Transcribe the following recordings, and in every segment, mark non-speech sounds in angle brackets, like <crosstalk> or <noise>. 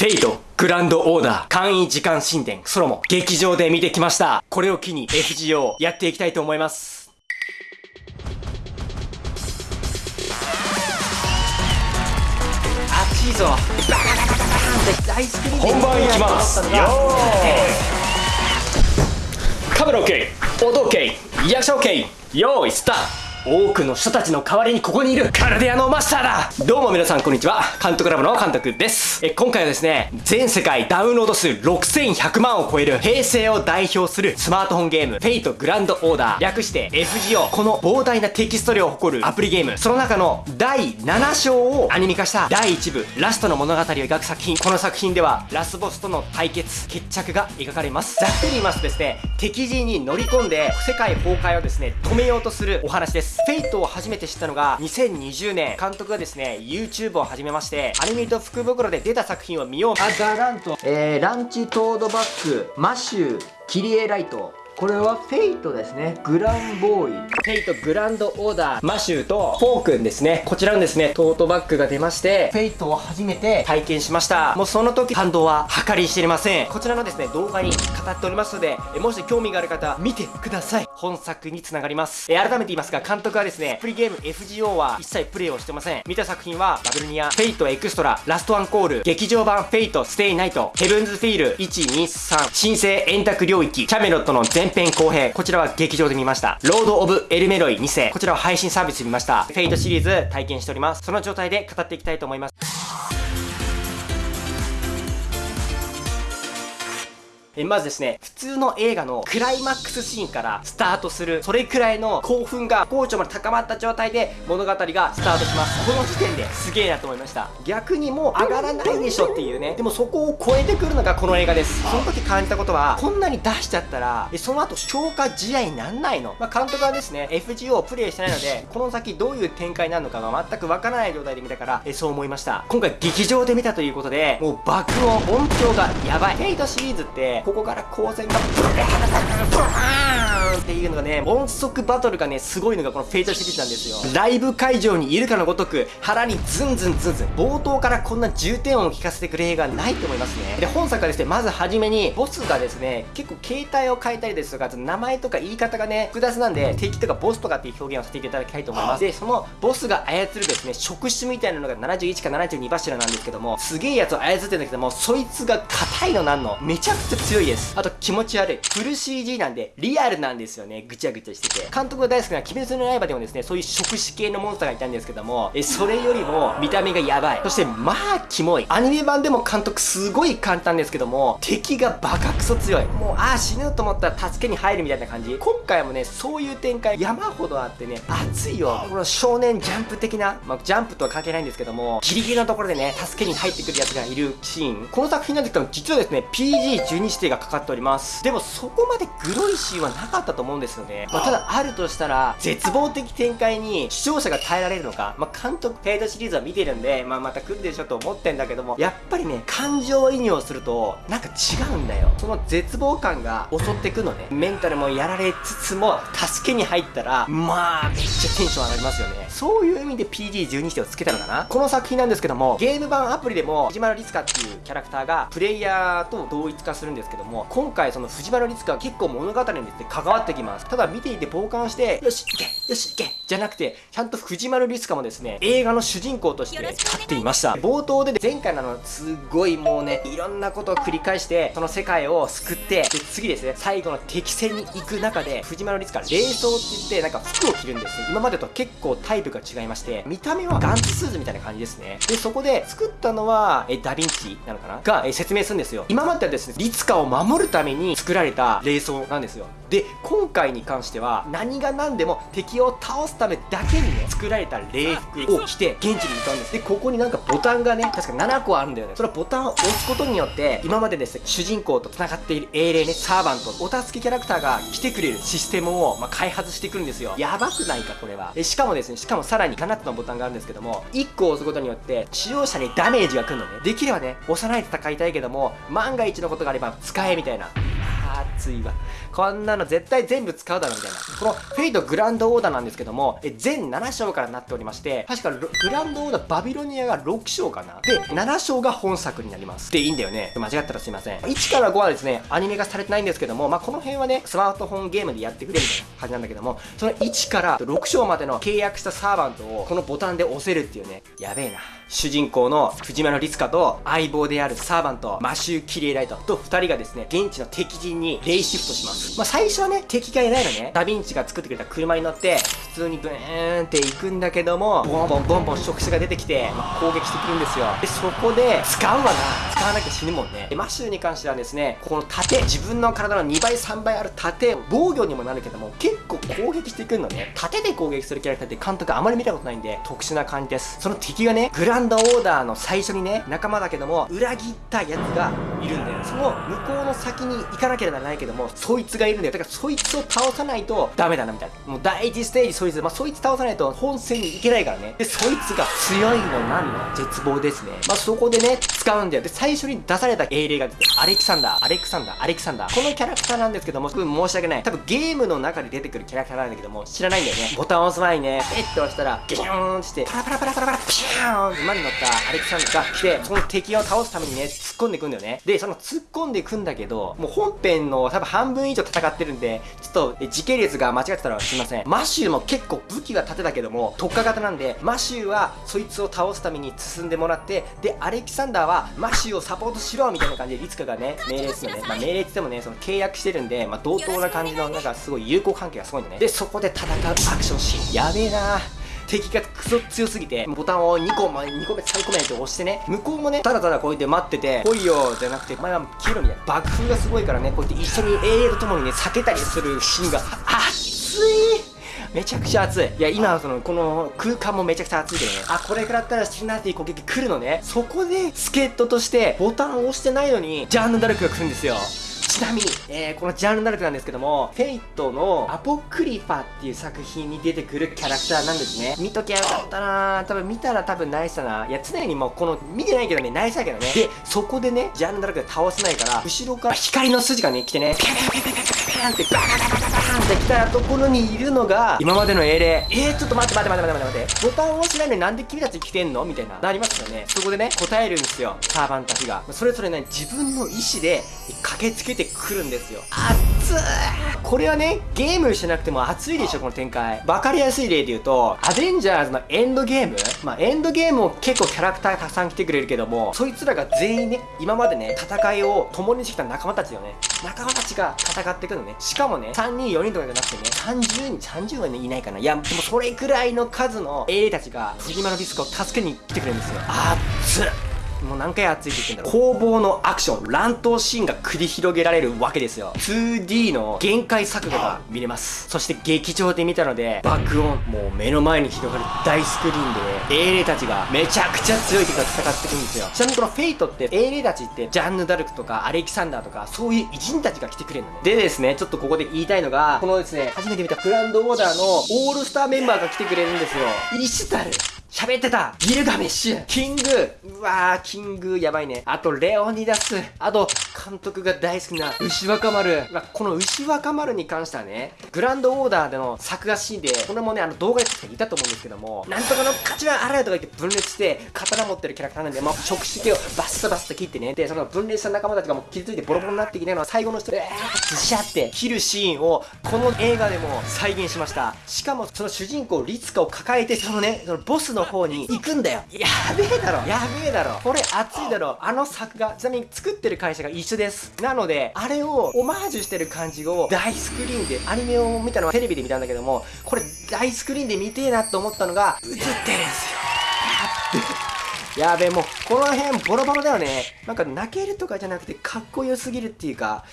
フェイト、グランドオーダー、簡易時間神殿、ソロモン、劇場で見てきました。これを機に FGO やっていきたいと思います。熱いぞ。本番いきます。よーい。カメラ OK、音 OK、役者 OK、用意スタート多くの人たちの代わりにここにいるカルデアのマスターだ。どうも皆さんこんにちは。監督ラボの監督です。え今回はですね全世界ダウンロード数6100万を超える平成を代表するスマートフォンゲームフェイトグランドオーダー。略して FGO この膨大なテキスト量を誇るアプリゲーム。その中の第7章をアニメ化した第1部ラストの物語を描く作品。この作品ではラスボスとの対決決着が描かれます。ざっくり言いますとですね敵陣に乗り込んで世界崩壊をですね止めようとするお話です。フェイトを初めて知ったのが2020年。監督がですね YouTube を始めましてアニメと福袋で出た作品を見よう。あガランと、えー、ランチトードバッグマシューキリエライト。これはフェイトですね。グランボーイ。フェイトグランドオーダーマシューとフォークンですね。こちらのですねトートバッグが出ましてフェイトを初めて体験しました。もうその時感動は計り知れません。こちらのですね動画に語っておりますのでもし興味がある方見てください本作につながります。え改めて言いますが監督はですねプリゲーム FGO は一切プレイをしてません。見た作品はバビロニアフェイトエクストララストアンコール劇場版フェイトステイナイトヘブンズフィール123神聖円卓領域キャメロットの前編後編。こちらは劇場で見ました。ロード・オブ・エルメロイ2世。こちらは配信サービスで見ました。フェイトシリーズ体験しております。その状態で語っていきたいと思います。えまずですね、普通の映画のクライマックスシーンからスタートする、それくらいの興奮が高潮まで高まった状態で物語がスタートします。この時点ですげえなと思いました。逆にもう上がらないでしょっていうね。でもそこを超えてくるのがこの映画です。その時感じたことは、こんなに出しちゃったら、えその後消化試合になんないの？まあ、監督はですね、FGO をプレイしてないので、<laughs> この先どういう展開になるのかが全くわからない状態で見たから、えそう思いました。今回劇場で見たということで、もう爆音、音響がやばい。フェイトシリーズって、ここから光線がブーンっていうのがね音速バトルがねすごいのがこのフェイトシリーズなんですよ。ライブ会場にいるかのごとく腹にズンズンズンズン。冒頭からこんな重点音を聞かせてくれ映画ないと思いますね。で本作はですねまずはじめにボスがですね結構携帯を変えたりですとか名前とか言い方がね複雑なんで敵とかボスとかっていう表現をさせていただきたいと思います。でそのボスが操るですね触手みたいなのが71か72柱なんですけどもすげえやつを操ってるんだけどもそいつが硬いのなんの。めちゃくちゃ強いですあと気持ち悪い。フル CG なんで、リアルなんですよね。ぐちゃぐちゃしてて。監督が大好きな鬼滅の刃でもですね、そういう触手系のモンスターがいたんですけども、え、それよりも見た目がやばい。そして、まあ、キモい。アニメ版でも監督すごい簡単ですけども、敵がバカクソ強い。もう、ああ、死ぬと思ったら助けに入るみたいな感じ。今回もね、そういう展開山ほどあってね、熱いよ。この少年ジャンプ的な、まあ、ジャンプとは関係ないんですけども、ギリギリのところでね、助けに入ってくるやつがいるシーン。この作品なんですけども、実はですね、PG12 指定がかかっております。でもそこまでグロいシーンはなかったと思うんですよね。まあ、ただあるとしたら、絶望的展開に視聴者が耐えられるのか、まあ、監督、ペイドシリーズは見てるんで、まあ、また来るでしょと思ってんだけども、やっぱりね、感情移入をすると、なんか違うんだよ。その絶望感が襲ってくのね。メンタルもやられつつも、助けに入ったら、まあ、めっちゃテンション上がりますよね。そういう意味で PG12 指定をつけたのかな？この作品なんですけども、ゲーム版アプリでも、藤丸律香っていうキャラクターが、プレイヤーと同一化するんですけども、今回その藤丸律香は結構物語にですね、関わってきます。ただ見ていて傍観して、よし、行けよし、行けじゃなくて、ちゃんと藤丸律香もですね、映画の主人公として立っていました。冒頭で前回のあの、すごいもうね、いろんなことを繰り返して、その世界を救って、で、次ですね、最後の敵戦に行く中で、藤丸律香、冷装って言って、なんか服を着るんですね。今までと結構タイプが違いまして、見た目はガンツスーツみたいな感じですね。で、そこで作ったのは、え、ダヴィンチなのかな？が、え、説明するんですよ。今まではですね、律香を守るために作られた冷装なんですよ。で今回に関しては何が何でも敵を倒すためだけにね作られた礼服を着て現地に向かうんですでここになんかボタンがね確か7個あるんだよねそれはボタンを押すことによって今までですね主人公と繋がっている英霊ねサーバントお助けキャラクターが来てくれるシステムを、まあ、開発してくるんですよやばくないかこれはえしかもですねかもさらに7つのボタンがあるんですけども1個押すことによって使用者にダメージが来るのね。できればね押さないで戦いたいけども万が一のことがあれば使えみたいな。熱いわ。こんなの絶対全部使うだろみたいな。このフェイトグランドオーダーなんですけどもえ全7章からなっておりまして確かグランドオーダーバビロニアが6章かな？で7章が本作になります。でいいんだよね。間違ったらすいません。1から5はですねアニメ化されてないんですけどもまあこの辺はねスマートフォンゲームでやってくれみたいな感じなんだけどもその1から6章までの契約したサーバントをこのボタンで押せるっていうね。やべえな。主人公の藤間のリツカと相棒であるサーバントマシュー・キリエライトと2人がですね現地の敵陣にレイシフトします。まあ最初はね敵がいないのね。ダヴィンチが作ってくれた車に乗って普通にブーンって行くんだけどもボンボンボンボン触手が出てきて、まあ、攻撃してくるんですよ。でそこで使うわな。使わなきゃ死ぬもんね。でマシューに関してはですねこの盾自分の体の2倍3倍ある盾防御にもなるけども結構攻撃してくるのね。盾で攻撃するキャラクターって監督あまり見たことないんで特殊な感じです。その敵がねグランドオーダーの最初にね仲間だけども裏切ったやつがいるんだよ。その向こうの先に行かなければならないけどもそいつがいるんだよ。だからそいつを倒さないとダメだなみたいな。もう第1ステージそいつまあそいつ倒さないと本戦に行けないからね。でそいつが強いのなんの？絶望ですね。まあそこでね使うんだよ。で最初に出された英霊がアレキサンダー。アレクサンダー。アレキサンダー。このキャラクターなんですけどもすごい申し訳ない。多分ゲームの中で出てくるキャラクターなんだけども知らないんだよね。ボタンを押す前にねペッて押したらギューンってパラパラパラパラパラピューンって馬に乗ったアレキサンダーが来てその敵を倒すためにね突っ込んでいくんだよね。でその突っ込んでいくんだけどもう本編の多分半分以上と戦ってるんでちょっと時系列が間違ってたらすいません。マシューも結構武器が盾だけども特化型なんでマシューはそいつを倒すために進んでもらってでアレキサンダーはマシューをサポートしろみたいな感じでリツカがね命令するのね、まあ、命令って言ってもねその契約してるんで、まあ、同等な感じのなんかすごい友好関係がすごいんだね。でそこで戦うアクションシーン。やべえな敵がクソ強すぎて、ボタンを2個、ま2個目、3個目って押してね、向こうもね、ただただこうやって待ってて、来いよじゃなくて、前は消えろみたいな。爆風がすごいからね、こうやって一緒に永遠と共にね、避けたりするシーンが、熱いめちゃくちゃ熱い。いや、今は、その、この空間もめちゃくちゃ熱いけどね。あ、これ食らったら死ぬなっていう攻撃来るのね。そこで、助っ人として、ボタンを押してないのに、ジャンヌ・ダルクが来るんですよ。ちなみに、えー、このジャンルダルクなんですけども、フェイトのアポクリファっていう作品に出てくるキャラクターなんですね。見ときゃよかったな多分見たら多分ナイスだな。いや、常にもうこの、見てないけどね、ナイスだけどね。で、そこでね、ジャンルダルクで倒せないから、後ろから光の筋がね、来てね、ピャピャピャピャピャピャンってバカバカバカバーンって来たところにいるのが、今までの英霊。えー、ちょっと待って待って待って待って待って。ボタンを押してないのになんで君たち来てんの？みたいな、なりますよね。そこでね、答えるんですよ。サーバンたちが。それぞれね、自分の意思で駆けつけてくるんですよ。熱いこれはね、ゲームしなくても熱いでしょ、この展開。わかりやすい例で言うと、アベンジャーズのエンドゲームまあ、エンドゲームも結構キャラクターがたくさん来てくれるけども、そいつらが全員ね、今までね、戦いを共にしてきた仲間たちよね。仲間たちが戦ってくるのね。しかもね、3人、4人とかじゃなくてね、30人、30はね、いないかな。いや、でもそれくらいの数の英霊たちが、フジマのディスクを助けに来てくれるんですよ。熱っもう何回熱いって言ってんだろう。攻防のアクション乱闘シーンが繰り広げられるわけですよ。2D の限界錯誤が見れます。そして劇場で見たので爆音もう目の前に広がる大スクリーンで英霊たちがめちゃくちゃ強い敵が戦ってくるんですよ。ちなみにこのフェイトって英霊たちってジャンヌ・ダルクとかアレキサンダーとかそういう偉人たちが来てくれるのね。でですねちょっとここで言いたいのがこのですね初めて見たグランドオーダーのオールスターメンバーが来てくれるんですよ。イシュタル。喋ってたギルガメッシュキングうわー、キングやばいね。あと、レオニダス。あと、監督が大好きな牛若丸。まあ、この牛若丸に関してはね、グランドオーダーでの作画シーンで、これもね、あの動画で撮っていたと思うんですけども、なんとかの勝ちはあらやとか言って分裂して、刀持ってるキャラクターなんで、もう触手系をバッサバッサ切ってね、で、その分裂した仲間たちがもう傷ついてボロボロになってきての最後の人で、えー、ズシャって切るシーンを、この映画でも再現しました。しかも、その主人公、リツカを抱えて、そのね、そのボスの方に行くんだよ。やべえだろ。やべえだろ。これ熱いだろ。あの作画、ちなみに作ってる会社が一緒です。なので、あれをオマージュしてる感じを大スクリーンで、アニメを見たのはテレビで見たんだけども、これ大スクリーンで見てえなと思ったのが、映ってるんですよ。やっべやべえ、もう、この辺ボロボロだよね。なんか泣けるとかじゃなくて、かっこよすぎるっていうか、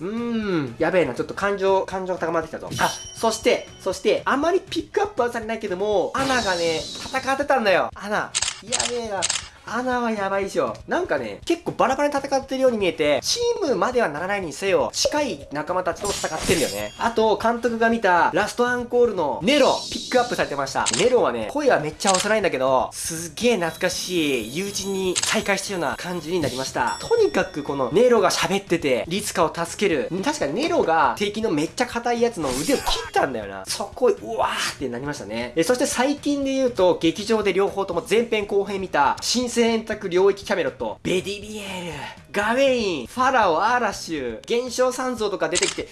うーん、やべえな、ちょっと感情、感情が高まってきたぞ。あ、そして、そして、あまりピックアップはされないけども、アナがね、戦ってたんだよ。アナ、やべえな。穴はやばいでしょ。なんかね、結構バラバラに戦ってるように見えて、チームまではならないにせよ、近い仲間たちと戦ってんだよね。あと、監督が見たラストアンコールのネロ、ピックアップされてました。ネロはね、声はめっちゃ幼いんだけど、すげえ懐かしい友人に再会したような感じになりました。とにかくこのネロが喋ってて、リツカを助ける。確かにネロが敵のめっちゃ硬いやつの腕を切ったんだよな。そこ、うわーってなりましたね。えそして最近で言うと、劇場で両方とも前編後編見た、新選択領域キャメロット、ベディビエール、ガウェイン、ファラオ、アーラシュ、現象三像とか出てきて、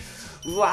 うわ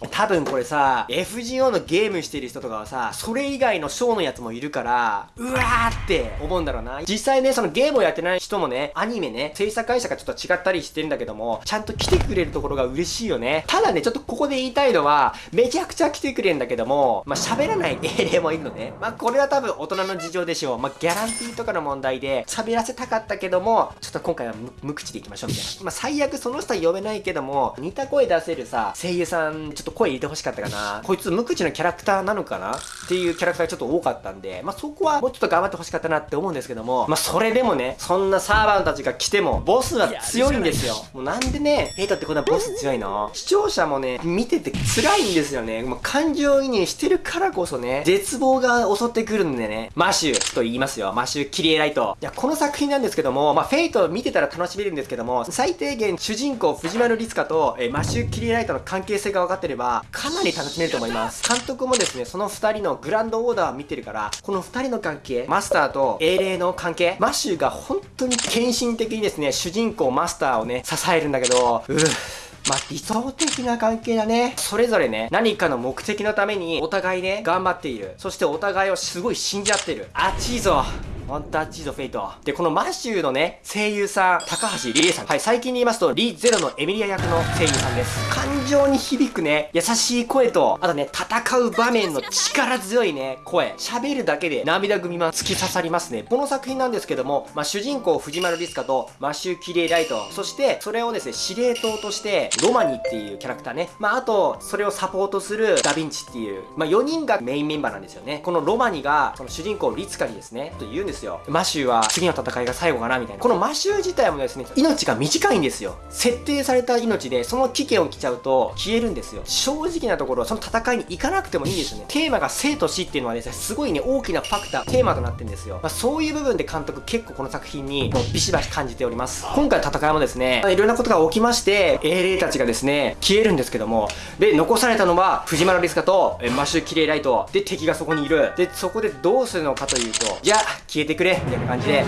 ー。多分これさ、FGO のゲームしてる人とかはさ、それ以外のショーのやつもいるから、うわーって思うんだろうな。実際ね、そのゲームをやってない人もね、アニメね、制作会社がちょっと違ったりしてるんだけども、ちゃんと来てくれるところが嬉しいよね。ただね、ちょっとここで言いたいのは、めちゃくちゃ来てくれるんだけども、まあ、喋らない英霊もいるのね。まあ、これは多分大人の事情でしょう。まあ、ギャランティーとかの問題で、喋らせたかったけども、ちょっと今回は無口でいきましょうみたいな。まあ、最悪その人は呼べないけども、似た声出せるさ、声優さんん、ちょっと声入れてほしかったかな。<laughs> こいつ無口なキャラクターなのかな？っていうキャラクターがちょっと多かったんで、まあ、そこはもうちょっと頑張ってほしかったなって思うんですけども、まあ、それでもね、そんなサーヴァントたちが来ても、ボスは強いんですよ。もうなんでね、フェイトってこんなボス強いの？視聴者もね、見てて辛いんですよね。もう感情移入してるからこそね、絶望が襲ってくるんでね、マシューと言いますよ。マシュキリエライト。いや、この作品なんですけども、まあ、フェイト見てたら楽しめるんですけども、最低限主人公藤丸立香と、えマシューキリエライトの関係性が分かってれば、かなり楽しめると思います。監督もですね、その2人のグランドオーダーを見てるから、この2人の関係、マスターと英霊の関係、マシューが本当に献身的にですね、主人公マスターをね、支えるんだけど、うぅ。まあ、理想的な関係だね。それぞれね、何かの目的のためにお互いね、頑張っている。そしてお互いをすごい信じ合ってる。あっちいぞ。ワンタッチードフェイト。で、このマシューのね、声優さん、高橋理恵さん。はい、最近で言いますと、リゼロのエミリア役の声優さんです。感情に響くね、優しい声と、あとね、戦う場面の力強いね、声。喋るだけで涙ぐみま突き刺さりますね。この作品なんですけども、まあ、主人公藤丸リスカとマシューキレイライト。そして、それをですね、司令塔として、ロマニっていうキャラクターね。まあ、あと、それをサポートするダヴィンチっていう、まあ、4人がメインメンバーなんですよね。このロマニが、その主人公リツカにですね、と言うんですですよ。マシューは次の戦いが最後かなみたいな。このマシュー自体もですね、命が短いんですよ。設定された命で、その危険を来ちゃうと消えるんですよ。正直なところ、その戦いに行かなくてもいいんですよね。テーマが生と死っていうのはですね、すごいね、大きなファクター、テーマとなってるんですよ。まあ、そういう部分で監督結構この作品にもうビシバシ感じております。今回の戦いもですね、いろんなことが起きまして、英霊たちがですね、消えるんですけども、で、残されたのは藤原リスカとマシューキレイライト、で、敵がそこにいる。で、そこでどうするのかというと、じゃあ、消えててくれ、みたいな感じで、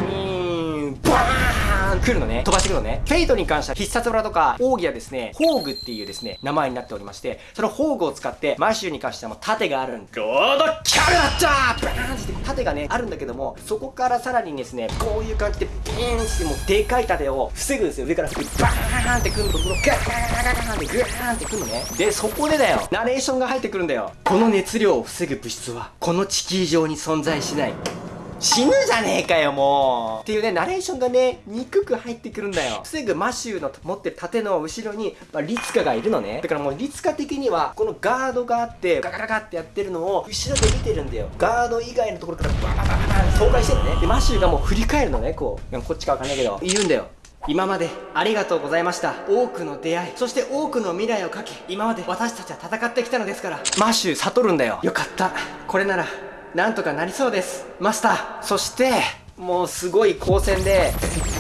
バーン来るのね。飛ばしてくのね。フェイトに関しては必殺裏とか、奥義はですね、ホーグっていうですね、名前になっておりまして、そのホーグを使って、マシューに関してはもう盾があるんゴードキャルだったバーンって盾がね、あるんだけども、そこからさらにですね、こういう感じでビーンしてもうでかい盾を防ぐんですよ。上から防ぐ。バーンってくるところ、ガーガーガーガーってグーンってくるのね。で、そこでだよ、ナレーションが入ってくるんだよ。この熱量を防ぐ物質は、この地球上に存在しない。死ぬじゃねえかよ、もうっていうね、ナレーションがね、憎く入ってくるんだよ。防ぐマシューの持ってる盾の後ろに、まあ、リツカがいるのね。だからもうリツカ的には、このガードがあって、ガガガガってやってるのを、後ろで見てるんだよ。ガード以外のところからバババババ倒壊してるね。で、マシューがもう振り返るのね、こう。こっちかわかんないけど、言うんだよ。今までありがとうございました多くの出会いそして多くの未来をかけ今まで私たちは戦ってきたのですからマッシュ悟るんだよよかったこれならなんとかなりそうです。マスターそしてもうすごい光線で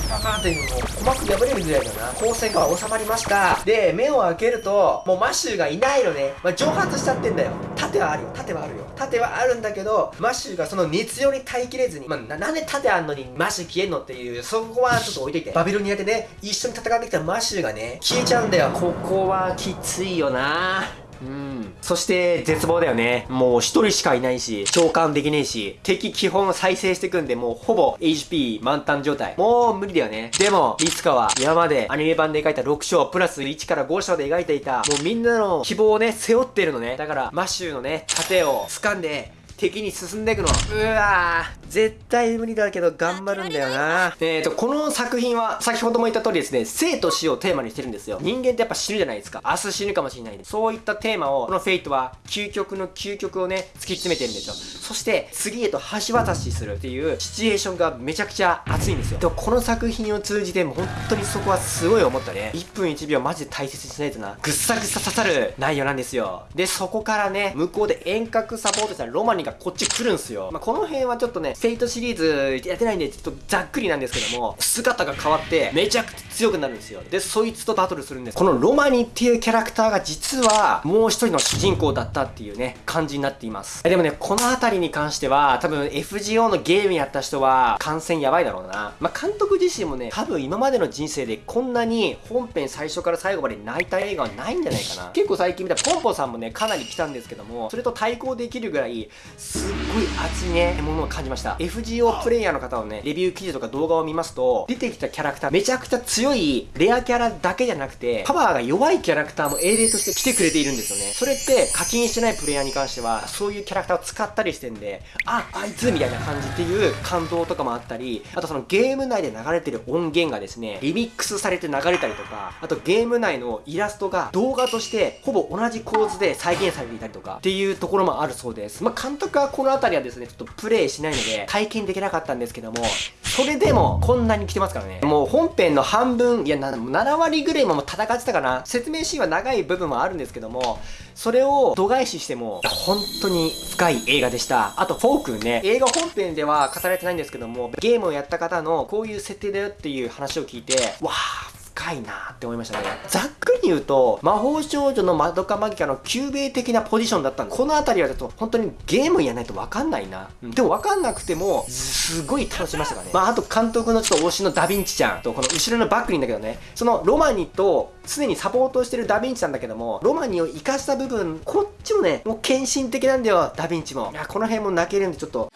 パパーってもうのも鼓膜破れるぐらいだな。光線が収まりました。で目を開けるともうマシューがいないのね、まあ、蒸発しちゃってんだよ。盾はあるよ。盾はあるよ。盾はあるんだけどマシューがその熱量に耐えきれずに、まあ、なんで盾あんのにマシュ消えんのっていうそこはちょっと置いといて。バビロニアでね一緒に戦ってきたマシューがね消えちゃうんだよ。ここはきついよな。うん。そして、絶望だよね。もう一人しかいないし、召喚できねえし、敵基本再生してくんで、もうほぼ HP 満タン状態。もう無理だよね。でも、いつかは今までアニメ版で描いた6章プラス1から5章で描いていた、もうみんなの希望をね、背負ってるのね。だから、マシュのね、盾を掴んで、敵に進んでいくの。うわー絶対無理だけど頑張るんだよな。えーと、この作品は先ほども言った通りですね、生と死をテーマにしてるんですよ。人間ってやっぱ死ぬじゃないですか。明日死ぬかもしれないで。そういったテーマを、このフェイトは究極の究極をね、突き詰めてるんですよ。そして次へと橋渡しするっていうシチュエーションがめちゃくちゃ熱いんですよ。でもこの作品を通じても本当にそこはすごい思ったね。1分1秒マジで大切にしないとな。ぐっさぐさ刺さる内容なんですよ。で、そこからね、向こうで遠隔サポートしたロマニがこっち来るんすよ。まあ、この辺はちょっとね、フェイトシリーズやってないんで、ちょっとざっくりなんですけども、姿が変わって、めちゃくちゃ強くなるんですよ。で、そいつとバトルするんです。このロマニっていうキャラクターが実は、もう一人の主人公だったっていうね、感じになっています。でもね、この辺りに関しては、多分 FGO のゲームやった人は、完全やばいだろうな。まあ、監督自身もね、多分今までの人生でこんなに本編最初から最後まで泣いた映画はないんじゃないかな。結構最近見たポンポさんもね、かなり来たんですけども、それと対抗できるぐらい、すっごい熱いね、ものを感じました。FGO プレイヤーの方のね、レビュー記事とか動画を見ますと、出てきたキャラクター、めちゃくちゃ強いレアキャラだけじゃなくて、パワーが弱いキャラクターも英霊として来てくれているんですよね。それって課金してないプレイヤーに関しては、そういうキャラクターを使ったりしてんで、あ、あいつみたいな感じっていう感動とかもあったり、あとそのゲーム内で流れてる音源がですね、リミックスされて流れたりとか、あとゲーム内のイラストが動画としてほぼ同じ構図で再現されていたりとかっていうところもあるそうです。まあ、監督はこの辺りはですね、ちょっとプレイしないので体験できなかったんですけども、それでもこんなに来てますからね。もう本編の半分、いや、7割ぐらいも戦ってたかな。説明シーンは長い部分もあるんですけども、それを度外視しても、本当に深い映画でした。あと、フォークね、映画本編では語られてないんですけども、ゲームをやった方のこういう設定だよっていう話を聞いて、わー、深いなって思いましたね。ざっくり言うと、魔法少女のマドカマギカの救命的なポジションだったんで、この辺りはちょっと本当にゲームやないとわかんないな。うん、でもわかんなくても、すごい楽しみましたからね。まあ、あと監督のちょっと推しのダヴィンチちゃんと、この後ろのバックにんだけどね、そのロマニと常にサポートしてるダヴィンチなんだけども、ロマニを生かした部分、こっちもね、もう献身的なんだよ、ダヴィンチも。いや、この辺も泣けるんでちょっと、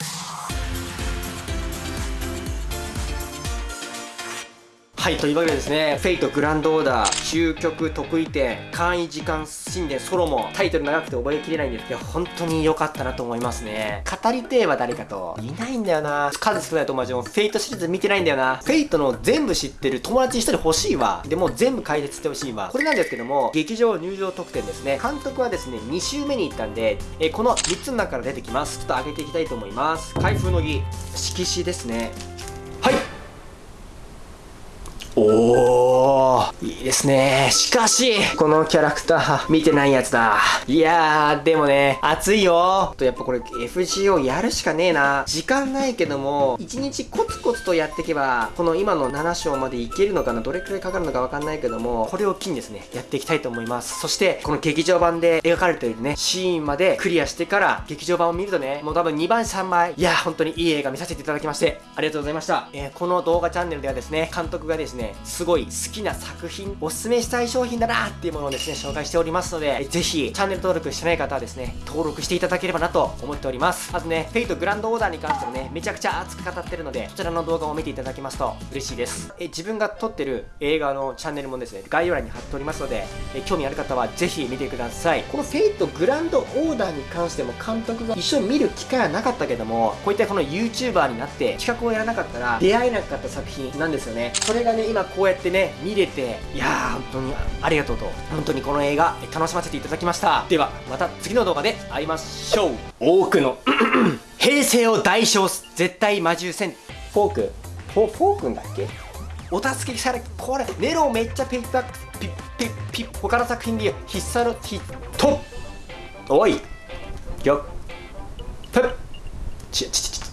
はい、というわけでですね、フェイトグランドオーダー、終局特異点、冠位時間神殿ソロモン、タイトル長くて覚えきれないんですけど、本当に良かったなと思いますね。語りてえは誰かと、いないんだよな。数少ない友達もフェイトシリーズ見てないんだよな。フェイトの全部知ってる友達一人欲しいわ。でも全部解説してほしいわ。これなんですけども、劇場入場特典ですね。監督はですね、2週目に行ったんで、えこの3つの中から出てきます。ちょっと上げていきたいと思います。開封の儀、色紙ですね。はいおー、いいですね。しかし、このキャラクター、見てないやつだ。いやー、でもね、熱いよ。と、やっぱこれ FGO やるしかねえな。時間ないけども、1日コツコツとやっていけば、この今の7章までいけるのかな？どれくらいかかるのかわかんないけども、これを機にですね、やっていきたいと思います。そして、この劇場版で描かれているね、シーンまでクリアしてから、劇場版を見るとね、もう多分2番3枚、いやー、本当にいい映画見させていただきまして、ありがとうございました。えー、この動画チャンネルではですね、監督がですね、ね、すごい好きな作品、おすすめしたい商品だなっていうものをですね、紹介しておりますので、ぜひ、チャンネル登録してない方はですね、登録していただければなと思っております。まずね、フェイトグランドオーダーに関してもね、めちゃくちゃ熱く語ってるので、そちらの動画を見ていただきますと嬉しいです。え、自分が撮ってる映画のチャンネルもですね、概要欄に貼っておりますので、え興味ある方はぜひ見てください。このフェイトグランドオーダーに関しても監督が一緒に見る機会はなかったけども、こういったこの YouTuber になって企画をやらなかったら出会えなかった作品なんですよね。それがね、今こうやってね、見れて、いやー、本当にありがとうと、本当にこの映画、楽しませていただきました。では、また次の動画で会いましょう。多くの <clears throat> 平成を代償す、絶対魔獣戦、フォーク、フォフォークんだっけ？お助けされ、これ、ネロめっちゃピックアップ、ピッピッピッ、他の作品で必殺のヒットおい。よっ。ふっちち